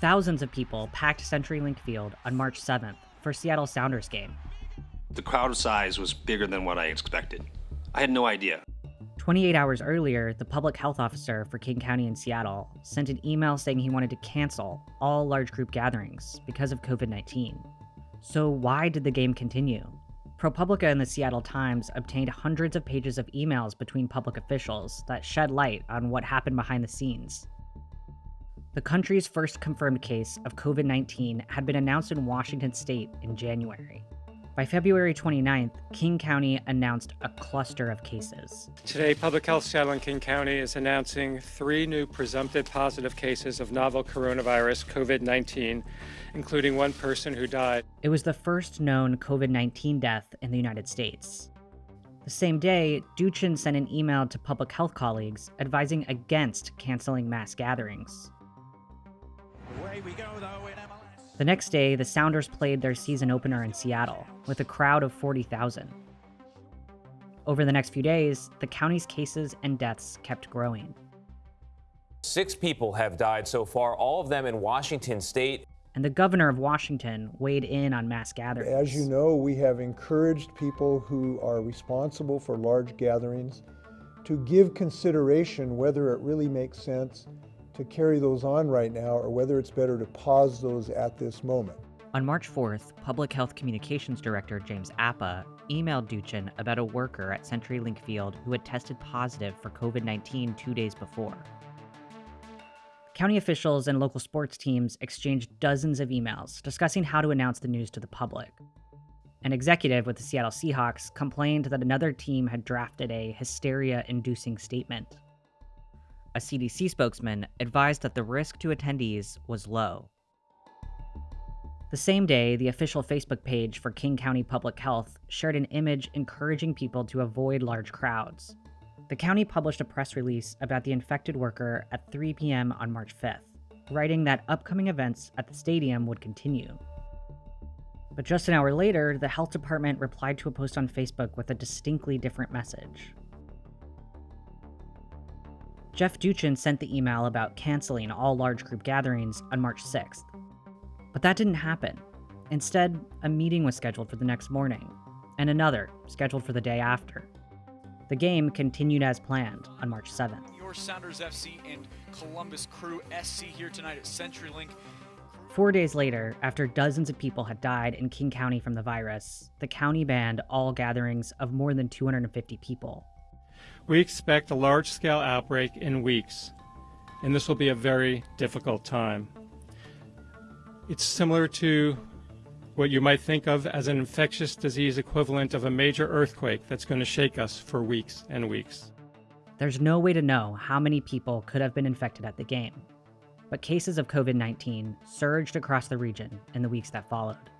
Thousands of people packed CenturyLink Field on March 7th for Seattle Sounders game. The crowd size was bigger than what I expected. I had no idea. 28 hours earlier, the public health officer for King County in Seattle sent an email saying he wanted to cancel all large group gatherings because of COVID 19. So, why did the game continue? ProPublica and the Seattle Times obtained hundreds of pages of emails between public officials that shed light on what happened behind the scenes. The country's first confirmed case of COVID 19 had been announced in Washington state in January. By February 29th, King County announced a cluster of cases. Today, Public Health Seattle and King County is announcing three new presumptive positive cases of novel coronavirus COVID 19, including one person who died. It was the first known COVID 19 death in the United States. The same day, Duchin sent an email to public health colleagues advising against canceling mass gatherings. Go, though, the next day, the Sounders played their season opener in Seattle with a crowd of 40,000. Over the next few days, the county's cases and deaths kept growing. Six people have died so far, all of them in Washington state. And the governor of Washington weighed in on mass gatherings. As you know, we have encouraged people who are responsible for large gatherings to give consideration whether it really makes sense to carry those on right now or whether it's better to pause those at this moment. On March 4th, Public Health Communications Director James Apa emailed Duchin about a worker at CenturyLink Field who had tested positive for COVID 19 two days before. County officials and local sports teams exchanged dozens of emails discussing how to announce the news to the public. An executive with the Seattle Seahawks complained that another team had drafted a hysteria inducing statement a CDC spokesman advised that the risk to attendees was low. The same day, the official Facebook page for King County Public Health shared an image encouraging people to avoid large crowds. The county published a press release about the infected worker at 3 p.m. on March 5th, writing that upcoming events at the stadium would continue. But just an hour later, the health department replied to a post on Facebook with a distinctly different message. Jeff Duchin sent the email about canceling all large group gatherings on March 6th. But that didn't happen. Instead, a meeting was scheduled for the next morning, and another scheduled for the day after. The game continued as planned on March 7th. Your Sounders FC and Columbus Crew SC here tonight at CenturyLink. Four days later, after dozens of people had died in King County from the virus, the county banned all gatherings of more than 250 people we expect a large scale outbreak in weeks, and this will be a very difficult time. It's similar to what you might think of as an infectious disease equivalent of a major earthquake that's going to shake us for weeks and weeks. There's no way to know how many people could have been infected at the game, but cases of COVID 19 surged across the region in the weeks that followed.